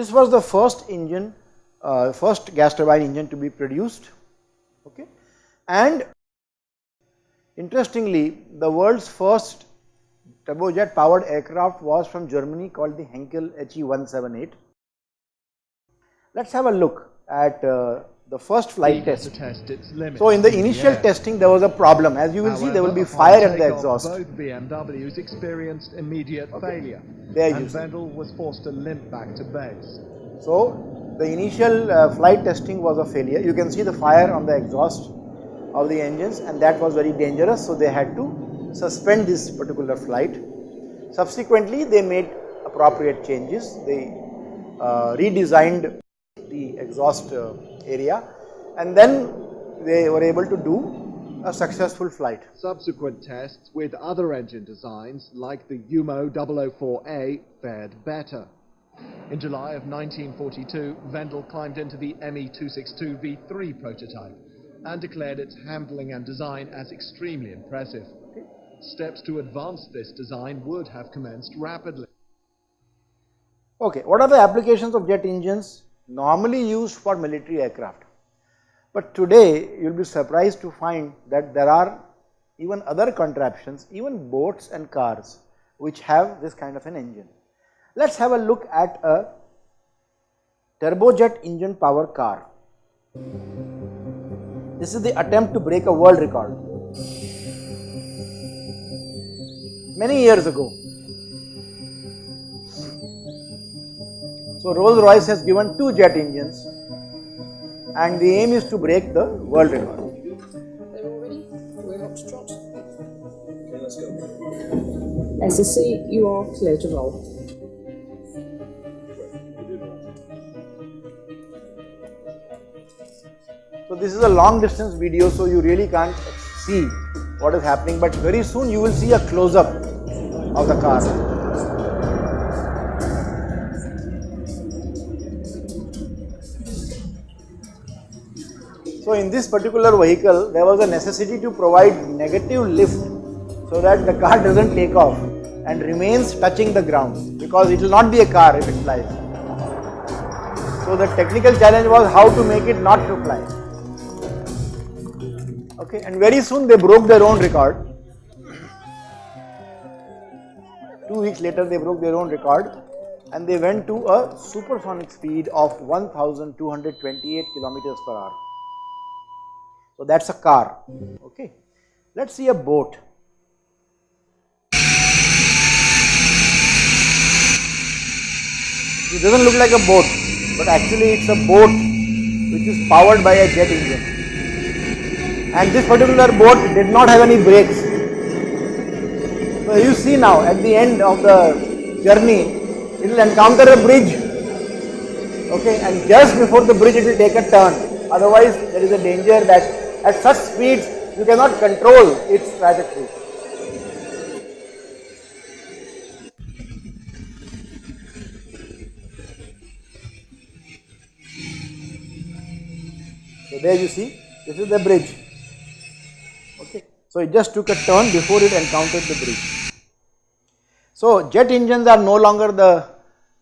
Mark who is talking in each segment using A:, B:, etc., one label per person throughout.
A: This was the first engine, uh, first gas turbine engine to be produced okay. and interestingly the world's first turbojet powered aircraft was from Germany called the Heinkel HE 178. Let us have a look at uh, the first flight test. test so in the initial yeah. testing there was a problem as you will However, see there will be fire at the exhaust.
B: Both BMWs experienced immediate okay. failure there and was forced to limp back to base.
A: So the initial uh, flight testing was a failure. You can see the fire on the exhaust of the engines and that was very dangerous so they had to suspend this particular flight. Subsequently they made appropriate changes. They uh, redesigned the exhaust uh, area and then they were able to do a successful flight.
B: Subsequent tests with other engine designs like the Jumo 004A fared better. In July of 1942, Wendel climbed into the ME262 V3 prototype and declared its handling and design as extremely impressive. Steps to advance this design would have commenced rapidly.
A: Okay, what are the applications of jet engines? Normally used for military aircraft. But today you will be surprised to find that there are even other contraptions, even boats and cars which have this kind of an engine. Let us have a look at a turbojet engine power car. This is the attempt to break a world record. Many years ago, So Rolls Royce has given two jet engines and the aim is to break the world record.
C: They're all ready? We're up to trot. Okay, let's go. SSC, you are clear to roll.
A: So this is a long distance video so you really can't see what is happening but very soon you will see a close up of the car. So in this particular vehicle, there was a necessity to provide negative lift so that the car doesn't take off and remains touching the ground because it will not be a car if it flies. So the technical challenge was how to make it not to fly. Okay, and very soon they broke their own record. Two weeks later they broke their own record and they went to a supersonic speed of 1228 kilometers per hour. So that is a car, okay. Let us see a boat. It does not look like a boat, but actually it is a boat which is powered by a jet engine. And this particular boat did not have any brakes. So you see now at the end of the journey, it will encounter a bridge, okay, and just before the bridge it will take a turn. Otherwise, there is a danger that at such speeds you cannot control its trajectory. So there you see this is the bridge okay. So it just took a turn before it encountered the bridge. So jet engines are no longer the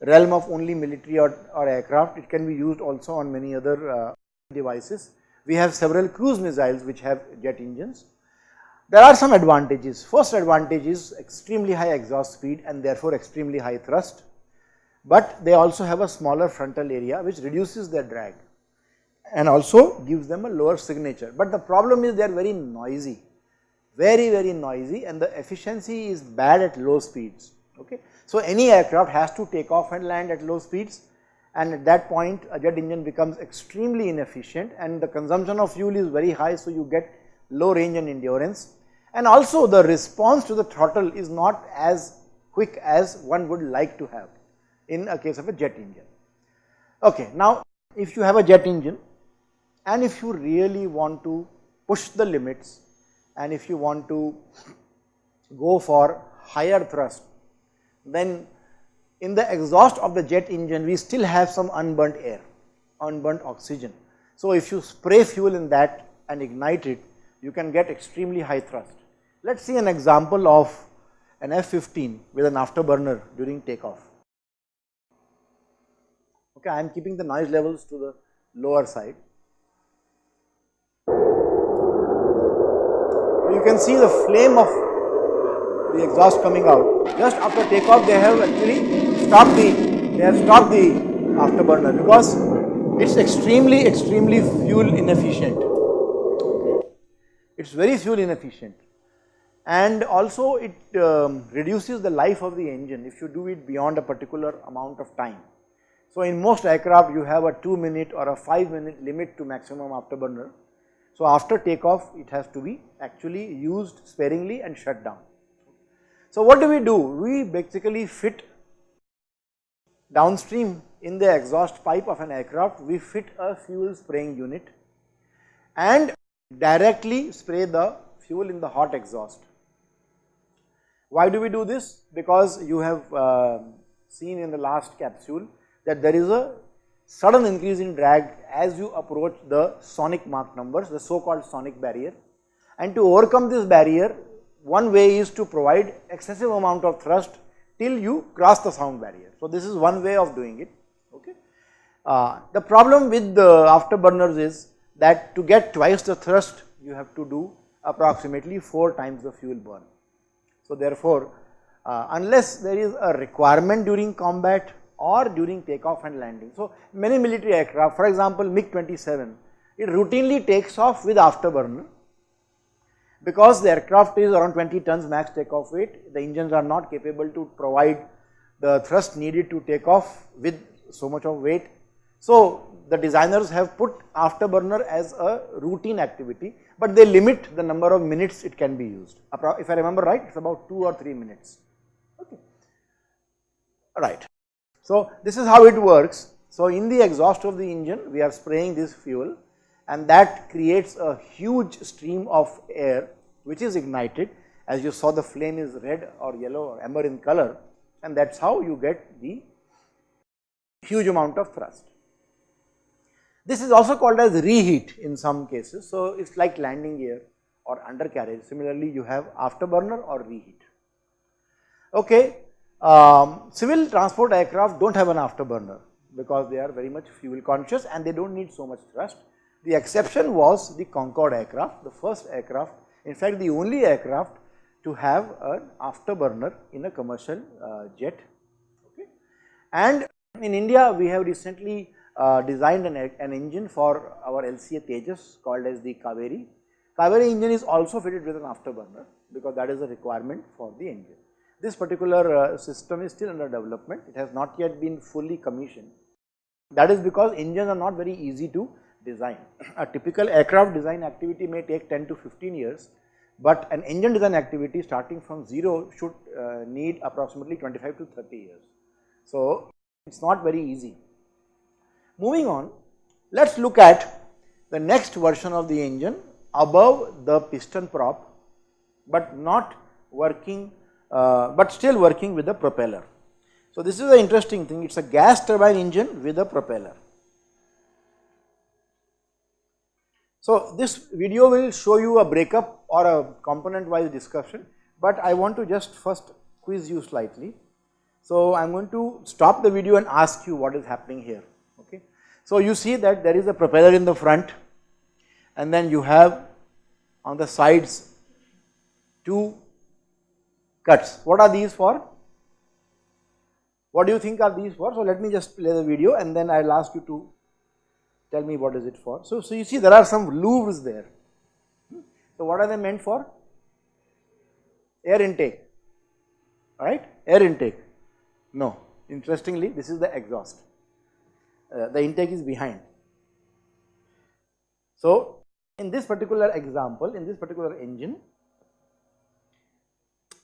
A: realm of only military or, or aircraft it can be used also on many other uh, devices we have several cruise missiles which have jet engines. There are some advantages. First advantage is extremely high exhaust speed and therefore extremely high thrust, but they also have a smaller frontal area which reduces their drag and also gives them a lower signature. But the problem is they are very noisy, very very noisy and the efficiency is bad at low speeds. Okay. So, any aircraft has to take off and land at low speeds and at that point a jet engine becomes extremely inefficient and the consumption of fuel is very high. So, you get low range and endurance and also the response to the throttle is not as quick as one would like to have in a case of a jet engine. Okay, now if you have a jet engine and if you really want to push the limits and if you want to go for higher thrust then in the exhaust of the jet engine we still have some unburnt air, unburnt oxygen. So if you spray fuel in that and ignite it, you can get extremely high thrust. Let us see an example of an F-15 with an afterburner during takeoff. Okay, I am keeping the noise levels to the lower side. You can see the flame of the exhaust coming out. Just after takeoff, they have actually stopped the they have stopped the afterburner because it's extremely extremely fuel inefficient. It's very fuel inefficient and also it um, reduces the life of the engine if you do it beyond a particular amount of time. So, in most aircraft you have a 2 minute or a 5 minute limit to maximum afterburner. So, after takeoff it has to be actually used sparingly and shut down. So, what do we do? We basically fit downstream in the exhaust pipe of an aircraft, we fit a fuel spraying unit and directly spray the fuel in the hot exhaust. Why do we do this? Because you have uh, seen in the last capsule that there is a sudden increase in drag as you approach the sonic Mach numbers, the so called sonic barrier. And to overcome this barrier, one way is to provide excessive amount of thrust till you cross the sound barrier. So, this is one way of doing it. Okay. Uh, the problem with the afterburners is that to get twice the thrust you have to do approximately 4 times the fuel burn. So, therefore, uh, unless there is a requirement during combat or during takeoff and landing. So, many military aircraft for example, MiG-27 it routinely takes off with afterburner because the aircraft is around 20 tons max takeoff weight, the engines are not capable to provide the thrust needed to take off with so much of weight. So, the designers have put afterburner as a routine activity, but they limit the number of minutes it can be used. If I remember right, it is about 2 or 3 minutes. Okay. Right. So, this is how it works. So, in the exhaust of the engine, we are spraying this fuel and that creates a huge stream of air which is ignited as you saw the flame is red or yellow or amber in color and that is how you get the huge amount of thrust. This is also called as reheat in some cases. So, it is like landing gear or undercarriage similarly you have afterburner or reheat. Okay. Um, civil transport aircraft do not have an afterburner because they are very much fuel conscious and they do not need so much thrust. The exception was the Concorde aircraft, the first aircraft, in fact the only aircraft to have an afterburner in a commercial uh, jet. Okay. And in India we have recently uh, designed an, an, engine for our LCA Tejas called as the Kaveri. Kaveri engine is also fitted with an afterburner because that is a requirement for the engine. This particular uh, system is still under development, it has not yet been fully commissioned. That is because engines are not very easy to design. A typical aircraft design activity may take 10 to 15 years, but an engine design activity starting from 0 should uh, need approximately 25 to 30 years. So, it is not very easy. Moving on, let us look at the next version of the engine above the piston prop, but not working, uh, but still working with the propeller. So, this is an interesting thing, it is a gas turbine engine with a propeller. So, this video will show you a breakup or a component wise discussion, but I want to just first quiz you slightly. So, I am going to stop the video and ask you what is happening here. Okay. So, you see that there is a propeller in the front and then you have on the sides two cuts. What are these for? What do you think are these for? So, let me just play the video and then I will ask you to Tell me what is it for. So, so you see there are some louvres there. So, what are they meant for? Air intake, right? Air intake. No, interestingly this is the exhaust. Uh, the intake is behind. So, in this particular example, in this particular engine,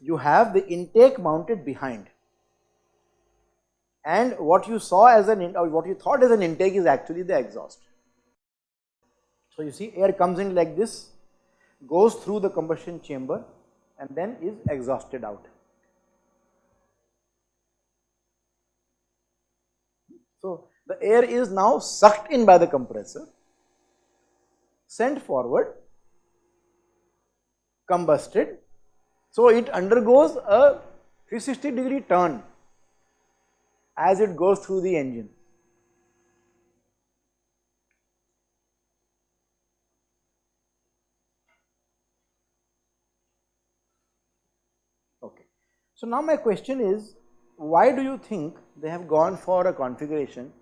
A: you have the intake mounted behind and what you saw as an or what you thought as an intake is actually the exhaust. So, you see air comes in like this, goes through the combustion chamber and then is exhausted out. So, the air is now sucked in by the compressor, sent forward, combusted. So, it undergoes a 360 degree turn as it goes through the engine. Okay. So now my question is why do you think they have gone for a configuration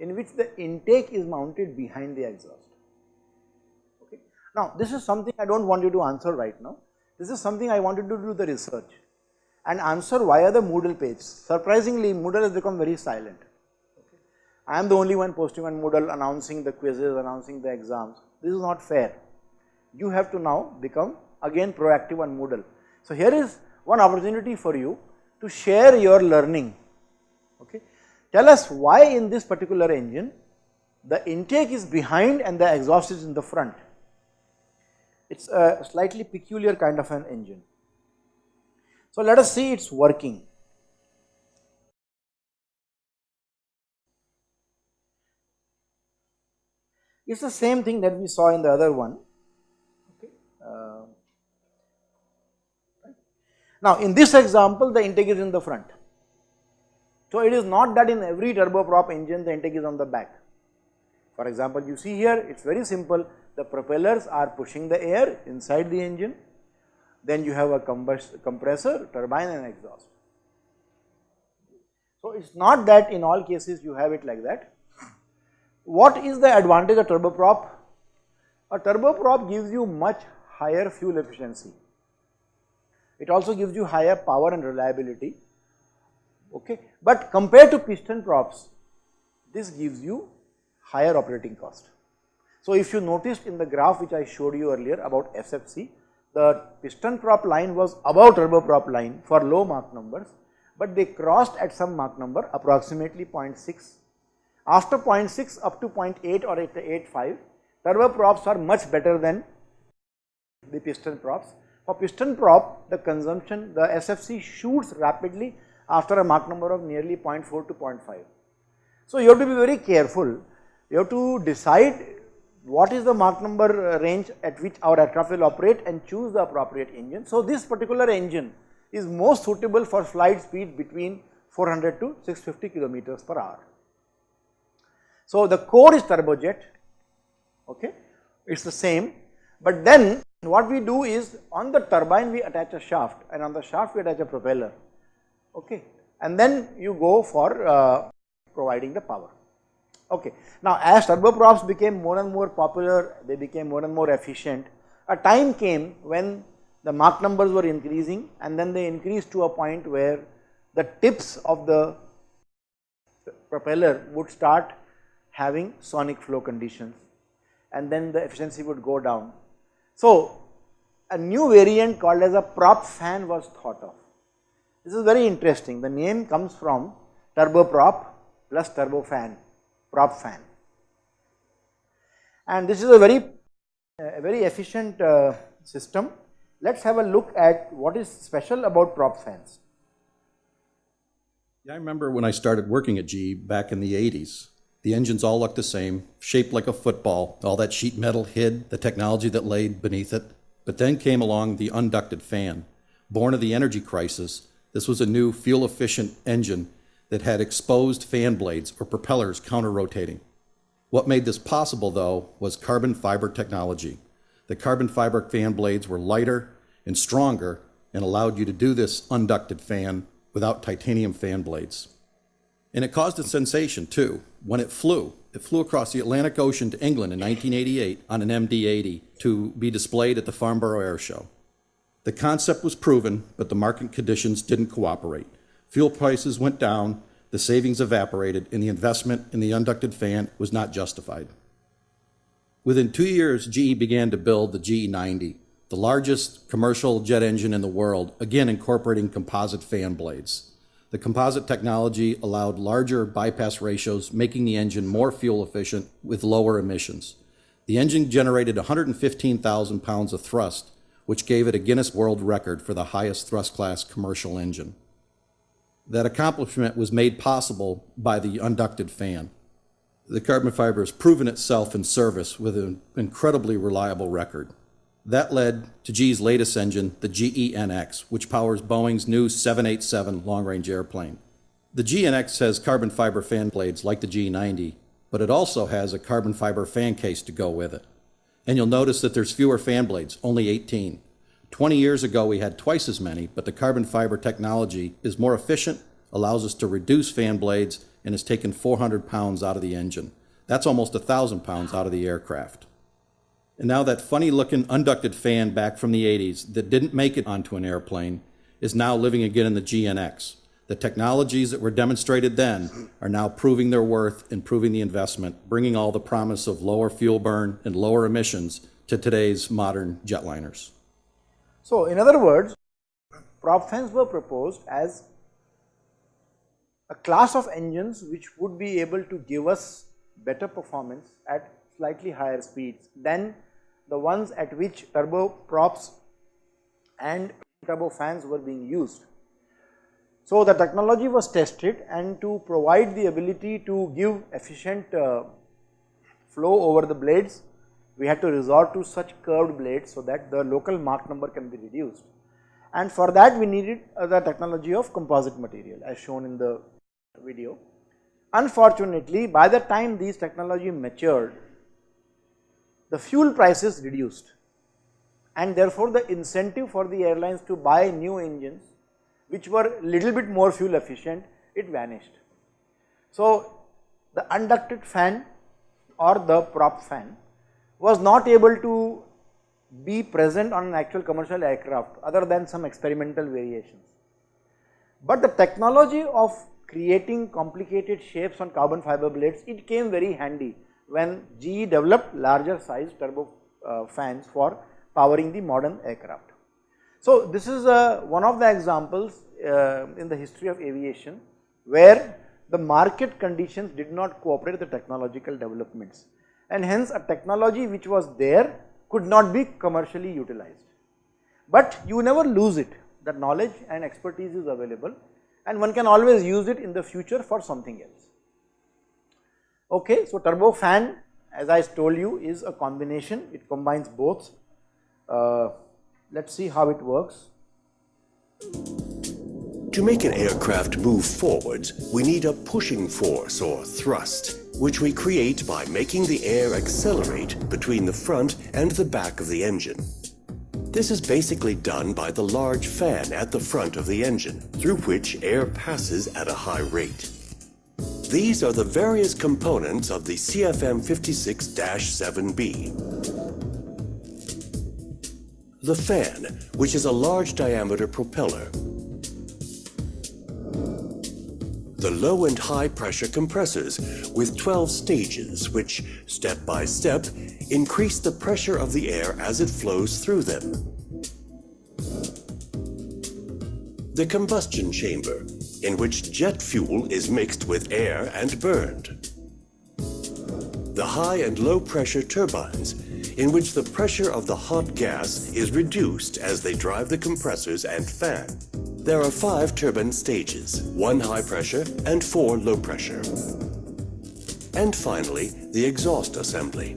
A: in which the intake is mounted behind the exhaust? Okay. Now this is something I do not want you to answer right now, this is something I wanted to do the research and answer via the Moodle page. Surprisingly Moodle has become very silent. Okay. I am the only one posting on Moodle announcing the quizzes, announcing the exams, this is not fair. You have to now become again proactive on Moodle. So here is one opportunity for you to share your learning. Okay. Tell us why in this particular engine the intake is behind and the exhaust is in the front. It is a slightly peculiar kind of an engine. So let us see its working. It is the same thing that we saw in the other one. Okay. Uh, now in this example the intake is in the front. So it is not that in every turboprop engine the intake is on the back. For example, you see here it is very simple the propellers are pushing the air inside the engine then you have a compressor, turbine and exhaust. So it is not that in all cases you have it like that. What is the advantage of turboprop? A turboprop gives you much higher fuel efficiency. It also gives you higher power and reliability, okay. But compared to piston props, this gives you higher operating cost. So if you noticed in the graph which I showed you earlier about SFC, the piston prop line was above turboprop line for low Mach numbers, but they crossed at some Mach number approximately 0.6. After 0.6 up to 0.8 or 8.5, turboprops are much better than the piston props. For piston prop, the consumption, the SFC shoots rapidly after a Mach number of nearly 0.4 to 0.5. So you have to be very careful, you have to decide what is the Mach number uh, range at which our aircraft will operate and choose the appropriate engine. So this particular engine is most suitable for flight speed between 400 to 650 kilometers per hour. So the core is turbojet, okay, it is the same, but then what we do is on the turbine we attach a shaft and on the shaft we attach a propeller, okay, and then you go for uh, providing the power. Okay. Now as turboprops became more and more popular, they became more and more efficient, a time came when the Mach numbers were increasing and then they increased to a point where the tips of the propeller would start having sonic flow conditions and then the efficiency would go down. So a new variant called as a prop fan was thought of. This is very interesting, the name comes from turboprop plus turbofan prop fan. And this is a very, a very efficient uh, system. Let us have a look at what is special about prop fans.
D: Yeah, I remember when I started working at GE back in the 80s. The engines all looked the same, shaped like a football. All that sheet metal hid the technology that laid beneath it. But then came along the unducted fan. Born of the energy crisis, this was a new fuel efficient engine that had exposed fan blades or propellers counter-rotating. What made this possible, though, was carbon fiber technology. The carbon fiber fan blades were lighter and stronger and allowed you to do this unducted fan without titanium fan blades. And it caused a sensation, too, when it flew. It flew across the Atlantic Ocean to England in 1988 on an MD-80 to be displayed at the Farnborough Air Show. The concept was proven, but the market conditions didn't cooperate. Fuel prices went down, the savings evaporated, and the investment in the unducted fan was not justified. Within two years, GE began to build the GE90, the largest commercial jet engine in the world, again incorporating composite fan blades. The composite technology allowed larger bypass ratios, making the engine more fuel efficient with lower emissions. The engine generated 115,000 pounds of thrust, which gave it a Guinness World Record for the highest thrust class commercial engine. That accomplishment was made possible by the unducted fan. The carbon fiber has proven itself in service with an incredibly reliable record. That led to GE's latest engine, the GENX, which powers Boeing's new 787 long-range airplane. The GENX has carbon fiber fan blades like the GE90, but it also has a carbon fiber fan case to go with it. And you'll notice that there's fewer fan blades, only 18. 20 years ago, we had twice as many, but the carbon fiber technology is more efficient, allows us to reduce fan blades, and has taken 400 pounds out of the engine. That's almost 1,000 pounds out of the aircraft. And now that funny looking unducted fan back from the 80s that didn't make it onto an airplane is now living again in the GENX. The technologies that were demonstrated then are now proving their worth and proving the investment, bringing all the promise of lower fuel burn and lower emissions to today's modern jetliners.
A: So, in other words, prop fans were proposed as a class of engines which would be able to give us better performance at slightly higher speeds than the ones at which turboprops and turbofans were being used. So, the technology was tested and to provide the ability to give efficient uh, flow over the blades, we had to resort to such curved blades so that the local Mach number can be reduced. And for that we needed uh, the technology of composite material as shown in the video. Unfortunately, by the time these technology matured, the fuel prices reduced and therefore the incentive for the airlines to buy new engines which were little bit more fuel efficient, it vanished. So, the unducted fan or the prop fan was not able to be present on an actual commercial aircraft other than some experimental variations. But the technology of creating complicated shapes on carbon fiber blades, it came very handy when GE developed larger size turbo uh, fans for powering the modern aircraft. So, this is uh, one of the examples uh, in the history of aviation where the market conditions did not cooperate with the technological developments and hence a technology which was there could not be commercially utilized. But you never lose it, the knowledge and expertise is available and one can always use it in the future for something else. Okay, so turbofan as I told you is a combination, it combines both. Uh, let us see how it works.
E: To make an aircraft move forwards, we need a pushing force or thrust, which we create by making the air accelerate between the front and the back of the engine. This is basically done by the large fan at the front of the engine, through which air passes at a high rate. These are the various components of the CFM56-7B. The fan, which is a large diameter propeller. The low and high pressure compressors with 12 stages which, step by step, increase the pressure of the air as it flows through them. The combustion chamber, in which jet fuel is mixed with air and burned. The high and low pressure turbines, in which the pressure of the hot gas is reduced as they drive the compressors and fan. There are five turbine stages, one high pressure and four low pressure. And finally, the exhaust assembly.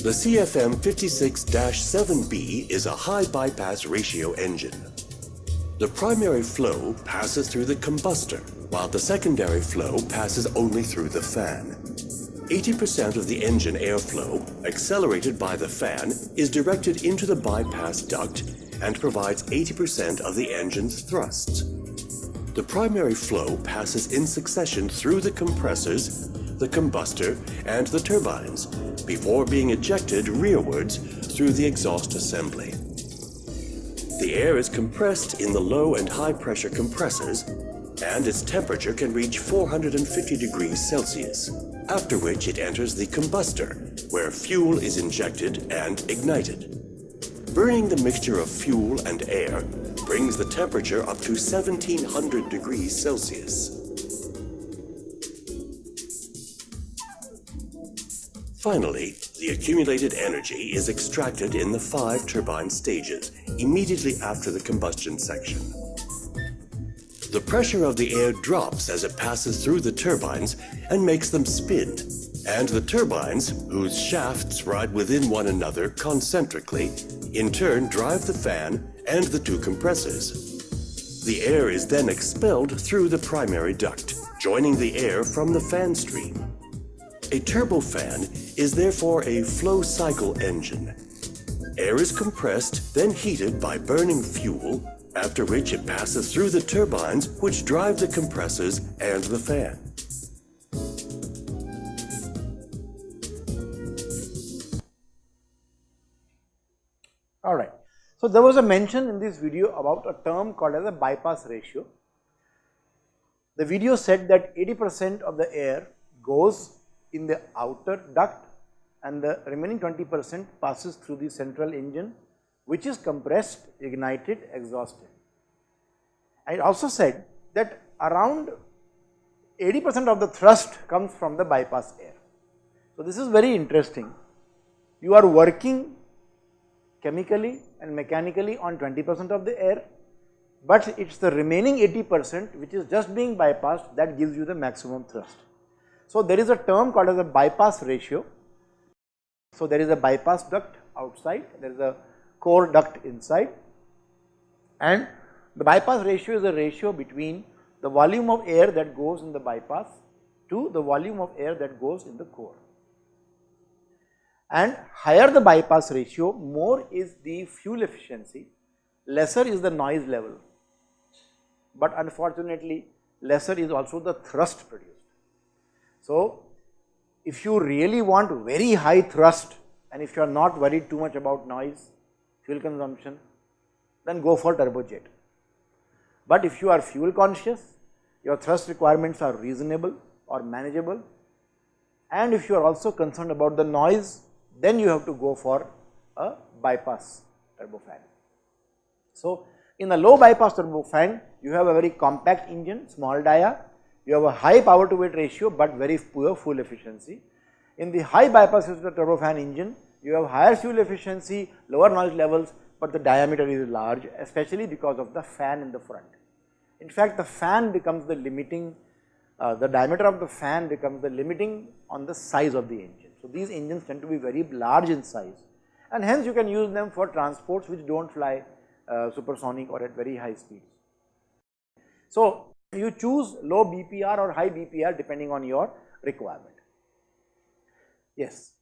E: The CFM 56-7B is a high bypass ratio engine. The primary flow passes through the combustor, while the secondary flow passes only through the fan. 80% of the engine airflow, accelerated by the fan, is directed into the bypass duct and provides 80% of the engine's thrusts. The primary flow passes in succession through the compressors, the combustor, and the turbines, before being ejected rearwards through the exhaust assembly. The air is compressed in the low and high pressure compressors, and its temperature can reach 450 degrees Celsius, after which it enters the combustor, where fuel is injected and ignited. Burning the mixture of fuel and air brings the temperature up to 1700 degrees Celsius. Finally, the accumulated energy is extracted in the five turbine stages immediately after the combustion section. The pressure of the air drops as it passes through the turbines and makes them spin, and the turbines, whose shafts ride within one another concentrically, in turn drive the fan and the two compressors. The air is then expelled through the primary duct, joining the air from the fan stream. A turbofan is therefore a flow cycle engine. Air is compressed, then heated by burning fuel, after which it passes through the turbines which drive the compressors and the fan.
A: So, there was a mention in this video about a term called as a bypass ratio. The video said that 80 percent of the air goes in the outer duct and the remaining 20 percent passes through the central engine which is compressed, ignited, exhausted. I also said that around 80 percent of the thrust comes from the bypass air. So, this is very interesting. You are working chemically and mechanically on 20 percent of the air, but it is the remaining 80 percent which is just being bypassed that gives you the maximum thrust. So, there is a term called as a bypass ratio. So, there is a bypass duct outside, there is a core duct inside and the bypass ratio is a ratio between the volume of air that goes in the bypass to the volume of air that goes in the core. And higher the bypass ratio, more is the fuel efficiency, lesser is the noise level, but unfortunately lesser is also the thrust produced. So, if you really want very high thrust and if you are not worried too much about noise, fuel consumption, then go for turbojet. But if you are fuel conscious, your thrust requirements are reasonable or manageable and if you are also concerned about the noise, then you have to go for a bypass turbofan. So, in a low bypass turbofan, you have a very compact engine, small dia, you have a high power to weight ratio, but very poor fuel efficiency. In the high bypass turbofan engine, you have higher fuel efficiency, lower noise levels, but the diameter is large especially because of the fan in the front. In fact, the fan becomes the limiting, uh, the diameter of the fan becomes the limiting on the size of the engine. So, these engines tend to be very large in size and hence you can use them for transports which do not fly uh, supersonic or at very high speeds. So, you choose low BPR or high BPR depending on your requirement. Yes.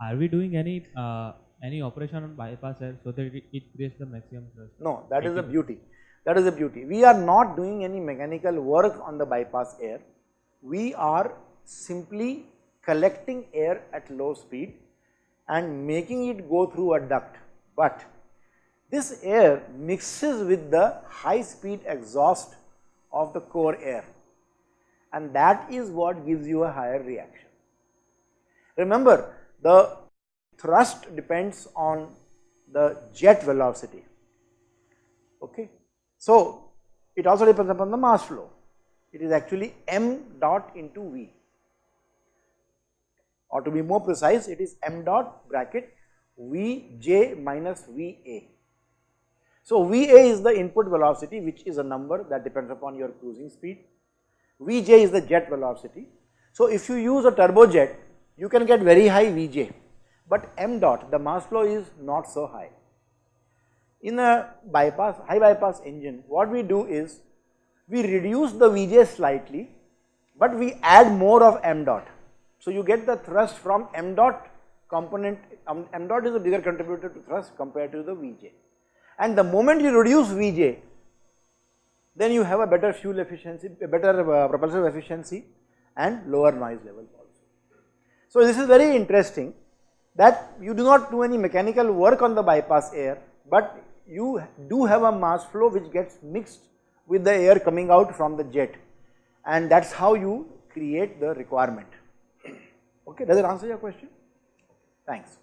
F: Are we doing any uh, any operation on bypass air so that it, it creates the maximum thrust?
A: No, that is the beauty. That is the beauty. We are not doing any mechanical work on the bypass air. We are simply collecting air at low speed and making it go through a duct. But this air mixes with the high speed exhaust of the core air and that is what gives you a higher reaction. Remember the thrust depends on the jet velocity. Okay. So, it also depends upon the mass flow. It is actually m dot into V or to be more precise it is m dot bracket Vj minus Va. So, Va is the input velocity which is a number that depends upon your cruising speed, Vj is the jet velocity. So, if you use a turbojet you can get very high Vj but m dot the mass flow is not so high. In a bypass high bypass engine what we do is we reduce the Vj slightly but we add more of m dot. So you get the thrust from m dot component um, m dot is a bigger contributor to thrust compared to the Vj and the moment you reduce Vj then you have a better fuel efficiency, a better uh, propulsive efficiency and lower noise level also. So this is very interesting that you do not do any mechanical work on the bypass air, but you do have a mass flow which gets mixed with the air coming out from the jet and that is how you create the requirement. Okay, does it answer your question? Thanks.